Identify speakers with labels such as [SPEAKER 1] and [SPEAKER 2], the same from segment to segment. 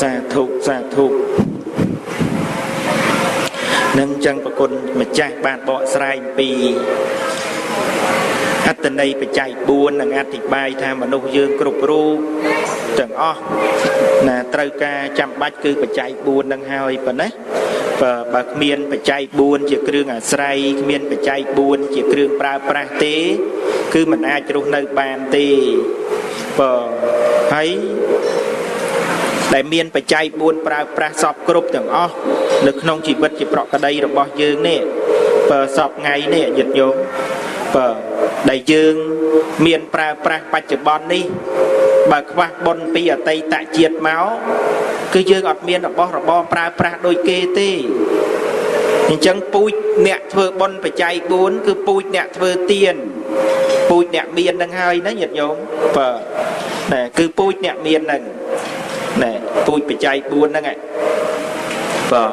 [SPEAKER 1] សាធុសាធុនឹងចឹងប្រគុណម្ចាស់បានបកស្រាយអំពីអត្តន័យបច្ច័យ4និងអធិប្បាយថាមនុស្សយើងគ្រប់រូបទាំងអស់ណាត្រូវការចាំបាច់គឺបច្ច័យ4នឹងហើយប៉ុណ្ណាបើបើគ្មានបច្ច័យ4ជាគ្រឿងអាស្រ័យគ្មានបច្ច័យ4ជាគ្រឿងប្រើប្រាស់ទេ គឺมันអាចរស់នៅបានទេបើហើយ ដែលមានបច្ច័យ4ប្រើប្រាស់សពគ្រប់ទាំងអស់នៅក្នុងជីវិតជាប្រកដីរបស់យើងនេះបើសពថ្ងៃនេះញាតិញោមបើដែលយើងមានប្រើប្រាស់បច្ចុប្បន្ននេះបើខ្វះបុណ្យពីអតីតជាតិមកគឺយើងអត់មានរបស់របរប្រើប្រាស់ដូចគេទេអញ្ចឹងពូជអ្នកធ្វើបុណ្យបច្ច័យ4គឺពូជអ្នកធ្វើទៀនពូជអ្នកមាននឹងហើយណាញាតិញោមបើណែគឺពូជអ្នកមាននឹង ណែពូជបច្ច័យ4ហ្នឹងបើ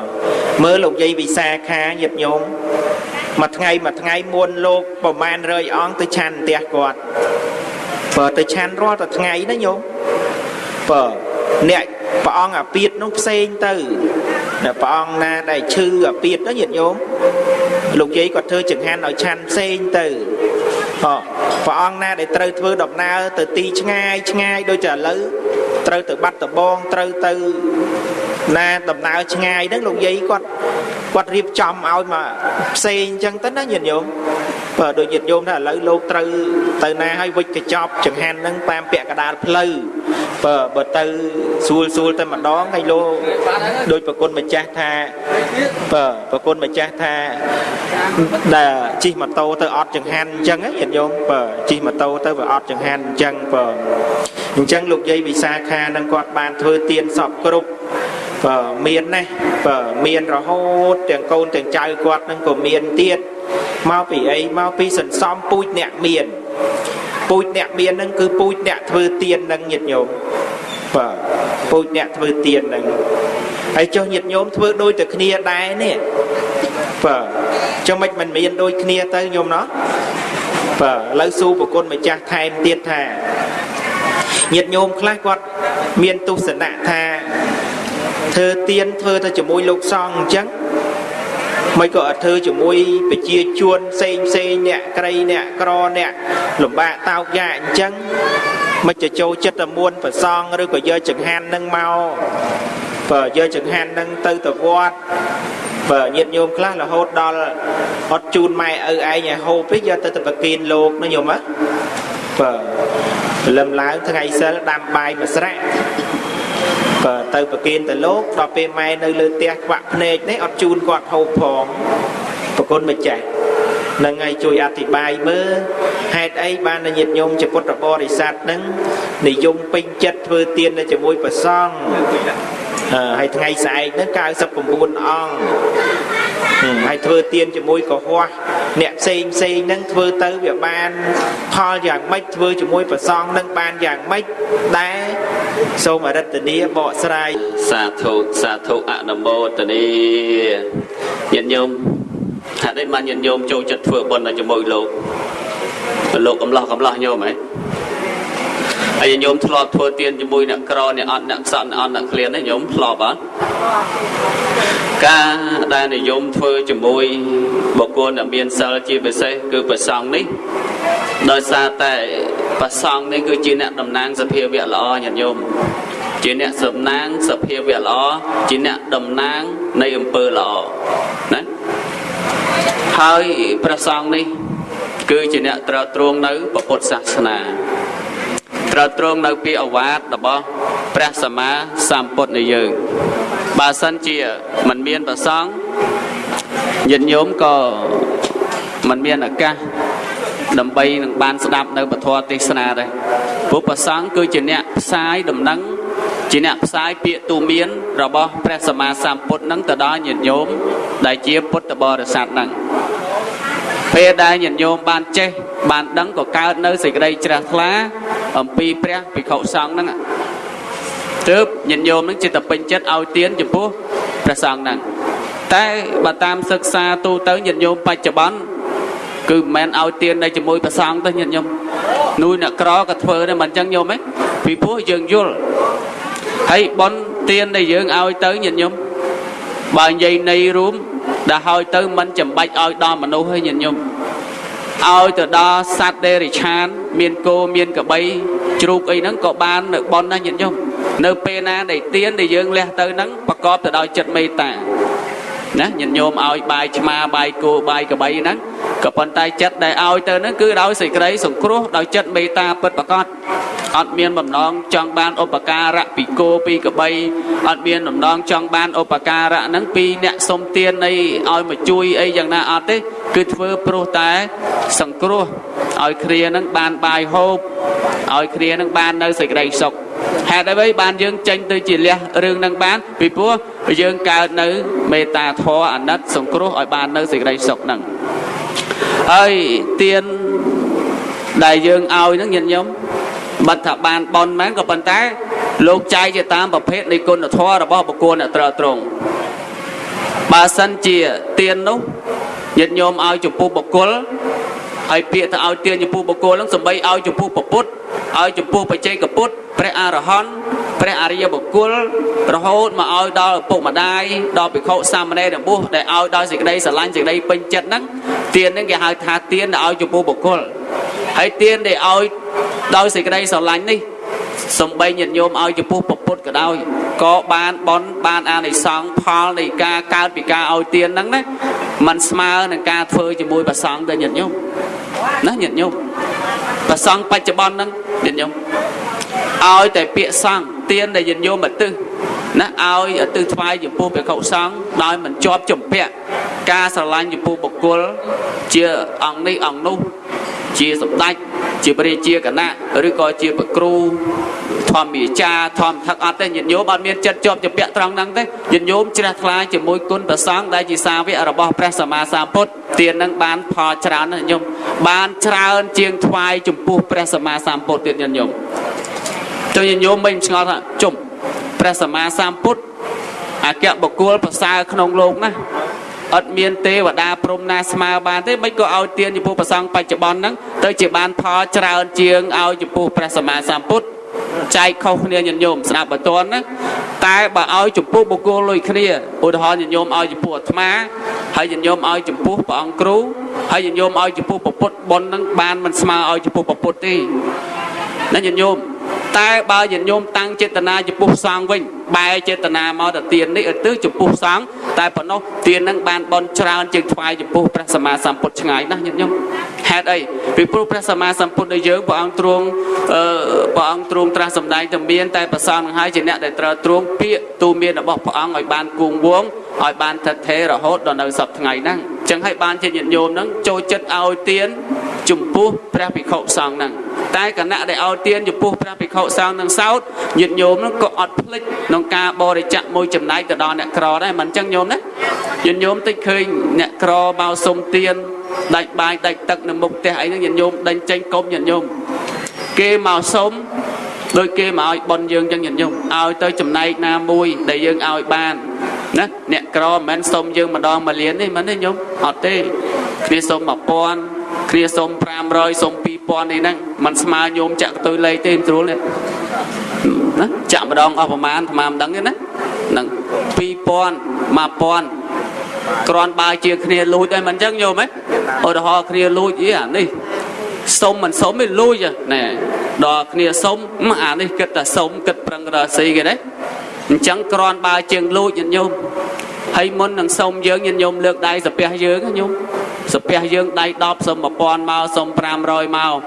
[SPEAKER 1] មើលលោកយាយវិសាខាញាតិញោមមួយថ្ងៃមួយថ្ងៃមុនលោកប្រមាណ100អង្គទៅឆាន់ផ្ទះគាត់បើទៅឆាន់រាល់តែថ្ងៃណាញោមបើអ្នកព្រះអង្គអាពាតនោះផ្សេងទៅអ្នកព្រះអង្គណាដែលឈឺអាពាតណាញាតិញោមលោកយាយគាត់ធ្វើចង្ហាន់ឲ្យឆាន់ផ្សេងទៅព្រះអង្គណាដែលត្រូវធ្វើដំណើរទៅទីឆ្ងាយឆ្ងាយដូចតែឥឡូវ ត្រូវទៅបាត់ដំបងត្រូវទៅណាដំណើរឆ្ងាយហ្នឹងលោកយាយគាត់គាត់រៀបចំឲ្យមកផ្សេងអញ្ចឹងទៅណាញាតិញោមបើដូចញាតិញោមថាឥឡូវលោកត្រូវទៅណាឲ្យវិចកញ្ចប់ចង្ហាន់ហ្នឹងតាមពាក់កដាលផ្លូវបើបើទៅស្រួលស្រួលតែម្ដងហើយលោកដូចប្រគុណម្ចាស់ថាបើប្រគុណម្ចាស់ថាដែលជិះម៉ូតូទៅអត់ចង្ហាន់អញ្ចឹងញាតិញោមបើជិះម៉ូតូទៅវាអត់ចង្ហាន់អញ្ចឹងបើ អញ្ចឹងលោកយាយវិសាខានឹងគាត់បានធ្វើទៀនសពគ្រប់បើមានណាបើមានរហូតទាំងកូនទាំងចៅគាត់នឹងក៏មានទៀតមកពីអីមកពីសន្សំពូជអ្នកមានពូជអ្នកមាននឹងគឺពូជអ្នកធ្វើទៀននឹងញាតិញោមបាទពូជអ្នកធ្វើទៀននឹងហើយចុះញាតិញោមធ្វើដូចតែគ្នាដែរនេះបាទចុះមិនមិនមានដូចគ្នាទៅញោមណោះបាទឥឡូវសួរប្រគុណម្ចាស់ថែមទៀតថា ញាតិញោមខ្លះគាត់មានទស្សនៈថាធ្វើទៀនធ្វើទៅជាមួយលោកសង្ឃអញ្ចឹងមិនក៏អត់ធ្វើជាមួយប្រជាជនផ្សេងផ្សេងអ្នកក្រីអ្នកក្រអ្នកលំបាកតោកយ៉ាអញ្ចឹងមិនจะចូលចិត្តតែមួនប្រសងឬក៏យកចង្ហាន់នឹងមកបើយកចង្ហាន់នឹងទៅទៅវត្តបើញាតញោមខ្លះរហូតដល់អត់ជូនម៉ែឪឯងឲ្យហូបទេយកទៅទៅប្រគិនលោកណាញោមហ៎បើ ព្រលឹមឡើងថ្ងៃសិលដាំបាយមួយស្រាក់បើទៅប្រគិនទៅលោកដល់ពេលម៉ែនៅលើផ្ទះខ្វាក់ភ្នែកនេះអត់ជូនគាត់ហូបផងប្រគុណម្ចាស់នឹងឲ្យជួយអធិប្បាយមើលហេតុអីបានញាតិញោមជាពុទ្ធបរិស័ទនឹងនិយមពេញចិត្តធ្វើទាននៅជាមួយព្រះសង្ឃហើយថ្ងៃស្អែកហ្នឹង99អង្គហើយធ្វើទៀនជាមួយកុហក អ្នកផ្សេងផ្សេងហ្នឹងធ្វើទៅវាបានផលយ៉ាងម៉េចធ្វើជាមួយប្រសងនឹងបានយ៉ាងម៉េចដែរសូមអរិទ្ធនីបកស្រាយ
[SPEAKER 2] សាធុសាធុអនុមោទនីញាតិញោមថានេះបានញាតិញោមចូលចិត្តធ្វើបុណ្យជាមួយលោកលោកកំឡោះកំឡោះញោមហ៎ហើយញោមធ្លាប់ធ្វើទៀនជាមួយអ្នកក្រអ្នកអត់អ្នកខ្សត់អ្នកអត់អ្នកក្លៀនទេញោមធ្លាប់អត់ ការដែលនិយមធ្វើជាមួយបុគ្គលដែលមានសិលជាពិសេសគឺប្រសង់នេះដោយសារតែប្រសង់នេះគឺជាអ្នកតំណាងសភាវៈល្អញាតិញោមជាអ្នកសំណាងសភាវៈល្អជាអ្នកតំណាងនៃអំពើល្អណាហើយព្រះសង្ឃនេះគឺជាអ្នកត្រាស់ត្រងនៅពុទ្ធសាសនា ត្រាត្រងនៅពីអវាទរបស់ព្រះសម្មាសម្ពុទ្ធនៃយើងបើសិនជាមិនមានប្រសងញាតិញោមក៏មិនមានឱកាសដើម្បីនឹងបានស្ដាប់នៅពធទេសនាដែរព្រោះប្រសងគឺជាអ្នកផ្សាយដំណឹងជាអ្នកផ្សាយពាក្យទូមាន របស់ព្រះសម្មាសម្ពុទ្ធនឹងទៅដល់ញាតិញោមដែលជាពុទ្ធបរិស័ទនឹង ពេលដែលញាតិញោមបានចេះបានដឹងក៏កើតនៅសេចក្តីជ្រះថ្លា អំពីព្រះភិក្ខុសង្ឃហ្នឹងទើបញាតិញោមនឹងចិត្តពេញចិត្តឲ្យទានចំពោះព្រះសង្ឃហ្នឹងតែបើតាមសិក្សាទូទៅញាតិញោមបច្ចុប្បន្នគឺមិនមែនឲ្យទាននៅជាមួយព្រះសង្ឃទេញាតិញោមនួយអ្នកក្រក៏ធ្វើដែរមិនអញ្ចឹងញោមហ៎ពីព្រោះយើងយល់ហើយបនទានដែលយើងឲ្យទៅញាតិញោមបើនិយាយនៃរួម ដែលឲ្យទៅមិនចាំបាច់ឲ្យដល់មនុស្សទេញាតិញោមឲ្យទៅដល់សត្វដេរិឆាន មានគោមានក្របីជ្រូកអីហ្នឹងក៏បាននៅប៉ុនណាញាតិញោមនៅពេលណាដែលទៀនដែលយើងលះទៅហ្នឹងប្រកបទៅដោយចិត្តមេត្តាណាញាតិញោមឲ្យបាយឆ្មាបាយគោបាយក្របីហ្នឹង ក៏ប៉ុន្តែចិត្តដែលឲ្យទៅហ្នឹងគឺដោយសេចក្តីសង្គ្រោះដោយចិត្តមេត្តាពិតប្រាកដអត់មានបំណងចង់បានឧបការៈពីគោពីក្របីអត់មានបំណងចង់បានឧបការៈហ្នឹងពីអ្នកសុំទានអីឲ្យមកជួយអីយ៉ាងណាអត់ទេគឺធ្វើព្រោះតែសង្គ្រោះឲ្យគ្រាហ្នឹងបានបាយហូបឲ្យគ្រាហ្នឹងបាននៅសេចក្តីសុខហេតុអ្វីបានយើងចេញទៅជាលះរឿងហ្នឹងបានពីព្រោះយើងកើតនៅមេត្តាធម៌អាណិតសង្គ្រោះឲ្យបាននៅសេចក្តីសុខហ្នឹង ហើយទៀនដែលយើងឲ្យហ្នឹងញាតិញោមបាត់ថាបានបនមែនក៏ប៉ុន្តែ លោកចែកជាតាមប្រភេទនៃគុណធម៌របស់បុគ្គលអ្នកត្រូវត្រង់បើសិនជាទៀននោះញាតិញោមឲ្យចំពោះបុគ្គលហើយពាក្យទៅឲ្យទានចំពោះបុគ្គលហ្នឹងសំបីឲ្យចំពោះពុទ្ធឲ្យចំពោះបច្ចេកពុទ្ធព្រះអរហន្តព្រះអរិយបុគ្គលរហូតមកឲ្យដល់ឪពុកម្ដាយដល់ភិក្ខុសាមណេរទាំងបុស្សដែលឲ្យដោយសេចក្តីស្រឡាញ់សេចក្តីពេញចិត្តហ្នឹង ទានហ្នឹងគេហៅថាទានដែលឲ្យចំពោះបុគ្គលហើយទានដែលឲ្យដោយសេចក្តីស្រឡាញ់នេះសំបីញាតិញោមឲ្យចំពោះពុទ្ធក៏ដោយក៏បានបនបានអានិសង្ឃផលនៃការកើតពីការឲ្យទានហ្នឹងណាมันស្មើនឹងការធ្វើជាមួយប្រសង់ទៅញាតិញោមណាញាតិញោមប្រសង់បច្ចុប្បន្នហ្នឹងញាតិញោមឲ្យតែពាក្យសង្ឃទានដែលញាតិញោមឧទ្ទិស ណាឲ្យឧទ្ទិសថ្វាយចំពោះព្រះកុសង្ឃដោយមិនជាប់ជំពាក់ការស្រឡាញ់ចំពោះបុគ្គលជាអង្គនេះអង្គនោះជាសម្ដេចជាព្រះរាជាគណៈឬក៏ជាប្រគ្រូធម្មយាចាធម្មថឹកអត់ទេញាតិញោមអត់មានចិត្តជាប់ជាពាក់ត្រង់ហ្នឹងទេញាតិញោមជ្រះថ្លាជាមួយគុណប្រសង្ឃដែលជាសាវករបស់ព្រះសម្មាសម្ពុទ្ធទាននឹងបានផលច្រើនណាស់ញោមបានច្រើនជាងថ្វាយចំពោះព្រះសម្មាសម្ពុទ្ធទៀតញាតិញោមទៅញាតិញោមមិនឆ្ងល់ថាជុំ ព្រះសម្មាសម្ពុទ្ធអគ្គបុគ្គលប្រសើរក្នុងលោកណាអត់មានទេវតាព្រំណាស្មើបានទេមិនក៏ឲ្យទានចំពោះប្រសង់បច្ចុប្បន្នហ្នឹងទៅជាបានផលច្រើនជាងឲ្យចំពោះព្រះសម្មាសម្ពុទ្ធចែកខុសគ្នាញាតិញោមស្ដាប់បើតន់ណាតែបើឲ្យចំពោះបុគ្គលលុយគ្នាឧទាហរណ៍ញាតិញោមឲ្យចំពោះអាត្មាហើយញាតិញោមឲ្យចំពោះព្រះអង្គគ្រូហើយញាតិញោមឲ្យចំពោះពុទ្ធបុណ្យហ្នឹងបានមិនស្មើឲ្យចំពោះពុទ្ធទេណាញាតិញោម តែបើញាតិញោមតាំងចេតនាចំពោះសង្ឃវិញបែរចេតនាមកទៅទាននេះឲ្យទៅចំពោះសង្ឃតែប៉ុណ្ណោះទាននឹងបានបនច្រើនជាងថ្វាយចំពោះព្រះសម្មាសម្ពុទ្ធឆ្ងាយណាស់ញាតិញោមហេតុអីពីព្រោះព្រះសម្មាសម្ពុទ្ធដែលយើងព្រះអង្គទ្រង់អឺព្រះអង្គទ្រង់ត្រាស់សម្ដែងតែមានតែប្រសងនឹងហើយជាអ្នកដែលត្រូវទ្រង់ពាក្យទូមានរបស់ព្រះអង្គឲ្យបានគង់វងឲ្យបានថិតថេររហូតដល់នៅសប្តាហ៍ថ្ងៃហ្នឹងអញ្ចឹងហើយបានជាញាតិញោមហ្នឹងចូលចិត្តឲ្យទាន ចំពោះព្រះភិក្ខុសង្ឃហ្នឹងតែគណៈដែលឲ្យទានចំពោះព្រះភិក្ខុសង្ឃនឹងសោតញាតិញោមហ្នឹងក៏អត់ភ្លេចក្នុងការបរិច្ចាគមួយចំណែកទៅដល់អ្នកក្រដែរមិនអញ្ចឹងញោមណាញាតិញោមតិចឃើញអ្នកក្រមកសុំទានដាច់បាយដាច់ទឹកនៅមុខផ្ទះអីហ្នឹងញាតិញោមដេញចេញកុំញាតិញោមគេមកសុំដោយគេមកឲ្យប៉ុនយើងចឹងញាតិញោមឲ្យទៅចំណែកណាមួយដែលយើងឲ្យបានណាអ្នកក្រមិនមែនសុំយើងម្ដងមួយលានទេមិនទេញោមអត់ទេគ្នាសុំ1000 គ្នាសុំ500សុំ2000នេះហ្នឹងมันស្មើញោមចាក់ទៅលេខទេមិនស្រួលទេណាចាក់ម្ដងអស់ប្រមាណអាត្មាមិនដឹងទេណាហ្នឹង2000 1000គ្រាន់បើជាគ្នាលួចអីមិនអញ្ចឹងញោមហ៎ឧទាហរណ៍គ្នាលួចអីអានេះសុំមិនសុំទេលួចណែដល់គ្នាសុំអានេះគិតតែសុំគិតប្រឹងរកស៊ីគេទេអញ្ចឹងគ្រាន់បើជាងលួចញាតិញោមហើយមុននឹងសុំយើងញាតិញោមលើកដៃសាពះយើងញោម សាពះយើងដៃ10សុំ1000មកសុំ500មក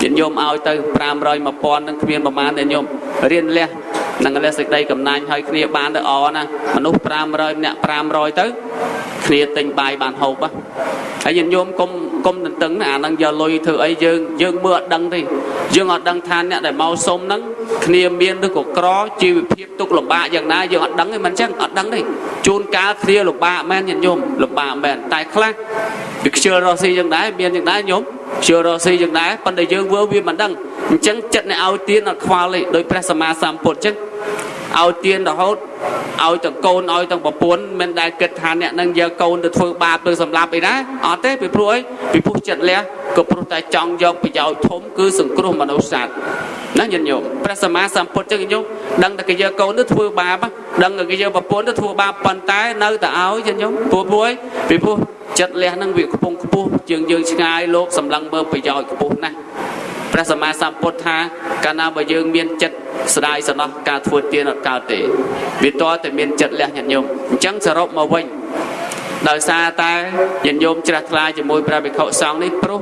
[SPEAKER 2] ញាតិញោមឲ្យទៅ500 1000នឹងគ្មានប្រមាណទេញោមរៀនលះនឹងលះសេចក្តីកំណាញ់ឲ្យគ្នាបានទៅអណាមនុស្ស500ម្នាក់500ទៅគ្នាទិញបាយបានហូបហើយញាតិញោមកុំកុំតន្ទឹងណាអានឹងយកលុយធ្វើអីយើងយើងមើលអត់ដឹងទេយើងអត់ដឹងថាអ្នកដែលមកសុំហ្នឹងគ្នាមានឬក៏ក្រជីវភាពទុកលំបាកយ៉ាងណាយើងអត់ដឹងទេមិនចឹងអត់ដឹងទេជួនកាលគ្នាលំបាកមែនញាតិញោមលំបាកមែនតែខ្លះ វាខ្ជិលរស់ស៊ីយ៉ាងដែរមានយ៉ាងដែរញោមខ្ជិលរស់ស៊ីយ៉ាងដែរប៉ុន្តែយើងវើវាមិនដឹងអញ្ចឹងចិត្តអ្នកឲ្យទៀនអត់ខ្វល់ទេដោយព្រះសម្មាសម្ពុទ្ធអញ្ចឹងឲ្យទៀនរហូតឲ្យទាំងកូនឲ្យទាំងប្រពន្ធមិនដែលគិតថាអ្នកនឹងយកកូនទៅធ្វើបាបឬសម្លាប់អីណាអត់ទេពីព្រោះអីពីព្រោះចិត្តលះក៏ព្រោះតែចង់យកប្រយោជន៍ធំគឺសង្គ្រោះមនុស្សសត្វណាញាតិញោមព្រះសម្មាសម្ពុទ្ធចឹងញាតិញោមដឹងតែគេយកកូនទៅធ្វើបាបដឹងតែគេយកប្រពន្ធទៅធ្វើបាបប៉ុន្តែនៅតែឲ្យញាតិញោមព្រោះព្រោះពីព្រោះ ចិត្តលះហ្នឹងវាខ្ពង់ខ្ពស់ជាងយើងឆ្ងាយលោកសម្លឹងមើលប្រយោជន៍ខ្ពស់ណាស់ព្រះសម្មាសម្ពុទ្ធថាកាលណាបើយើងមានចិត្តស្ដាយសំណោះការធ្វើទានអត់កើតទេវាតតែមានចិត្តលះញាតិញោមអញ្ចឹងសរុបមកវិញដោយសារតែញាតិញោមជ្រះថ្លាជាមួយព្រះភិក្ខុសង្ឃនេះព្រោះ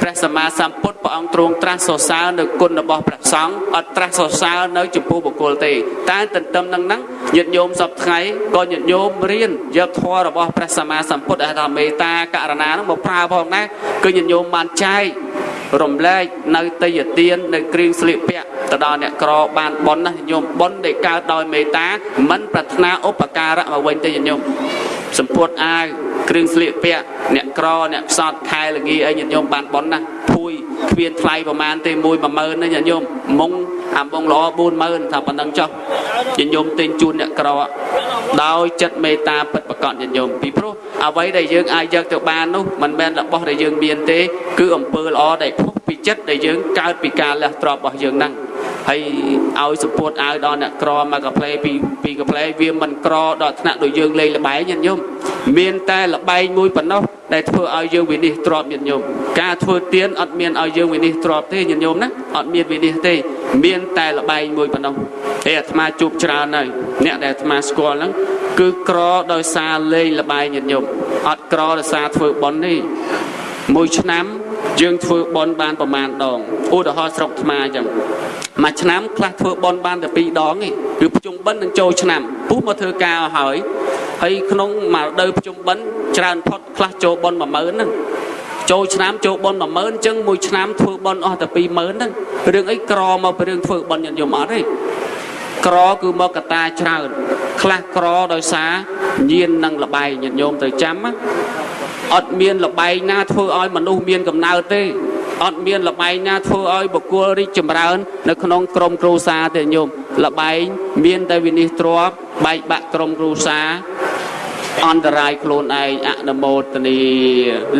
[SPEAKER 2] ព្រះសម្មាសម្ពុទ្ធព្រះអង្គទ្រង់ត្រាស់សរសើរនៅគុណរបស់ព្រះសង្ឃអត់ត្រាស់សរសើរនៅចំពោះបុគ្គលទេតែទន្ទឹមនឹងហ្នឹងញាតិញោមសពថ្ងៃក៏ញាតិញោមរៀនយកធម៌របស់ព្រះសម្មាសម្ពុទ្ធដែលថាមេត្តាករណាហ្នឹងមកប្រើផងដែរគឺញាតិញោមបានចែករំលែកនៅតយទាននៅគ្រឿងស្លៀកពាក់ទៅដល់អ្នកក្របានប៉ុនណាញាតិញោមប៉ុនដែលកើតដោយមេត្តាមិនប្រាថ្នាឧបការៈមកវិញទេញាតិញោម សម្ពុតអាវគ្រឿងស្លៀកពាក់អ្នកក្រអ្នកផ្សត់ខែលងាអីញាតិញោមបានប៉ុនណាភួយគ្មានថ្លៃប្រមាណទេ1 10000ណាញាតិញោមមុងអាមុងល្អ40000ថាប៉ុណ្ណឹងចុះញាតិញោមទិញជូនអ្នកក្រដោយចិត្តមេត្តាពិតប្រកបញាតិញោមពីព្រោះអ្វីដែលយើងអាចយកទៅបាននោះមិនមែនរបស់ដែលយើងមានទេ គឺអំពើល្អដែលផុសពីចិត្តដែលយើងកើតពីការលះទ្រព្យរបស់យើងហ្នឹង ហើយឲ្យសម្ពុតឲ្យដល់អ្នកក្រមកកាផ្លេពីពីកាផ្លេវាមិនក្រដល់ថ្នាក់ដូចយើងលេងលបែងញាតិញោមមានតែលបែងមួយប៉ុណ្ណោះដែលធ្វើឲ្យយើងវិនិច្ឆ័យទ្របញាតិញោមការធ្វើទៀនអត់មានឲ្យយើងវិនិច្ឆ័យទ្របទេញាតិញោមណាអត់មានវិនិច្ឆ័យទេ មានតែលបែងមួយប៉ុណ្ណោះហើយអាត្មាជួបច្រើនហើយអ្នកដែលអាត្មាស្គាល់ហ្នឹងគឺក្រដោយសារលេងលបែងញាតិញោមអត់ក្រដោយសារធ្វើបុណ្យទេមួយឆ្នាំយើងធ្វើបន់បានប្រមាណដងឧទាហរណ៍ស្រុកថ្មអញ្ចឹង មួយឆ្នាំខ្លះធ្វើបន់បានតែ2ដងទេគឺភ្ជុំបិណ្ឌនឹងចូលឆ្នាំពុះមកធ្វើការឲ្យហើយហើយក្នុងមួយរដូវភ្ជុំបិណ្ឌច្រើនផុតខ្លះចូលបន់10000ហ្នឹងចូលឆ្នាំចូលបន់10000អញ្ចឹងមួយឆ្នាំធ្វើបន់អស់តែ20000ហ្នឹងរឿងអីក្រមកពីរឿងធ្វើបន់ញាតិញោមអត់ទេក្រគឺមកកតាច្រើនខ្លះក្រដោយសារញៀននិងលបែងញាតិញោមត្រូវចាំណាអត់មានលបែងណាធ្វើឲ្យមនុស្សមានកំណើតទេ អត់មានលបែងណាធ្វើឲ្យបុគ្គលរីកចម្រើន នៅក្នុងក្រុមគ្រួសារទេញោមលបែងមានតែវិនិច្ឆ័យទ្របបែកបាក់ក្រុមគ្រួសារអន្តរាយខ្លួនឯងអនុមោទនី